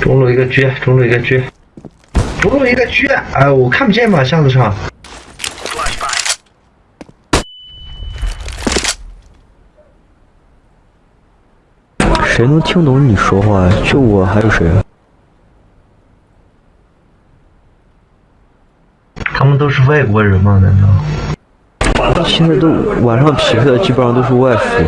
中路一个狙，中路一个狙，中路一个狙。哎，我看不见嘛，箱子上。谁能听懂你说话？就我还有谁？他们都是外国人吗？难道？现在都晚上匹配的基本上都是外服。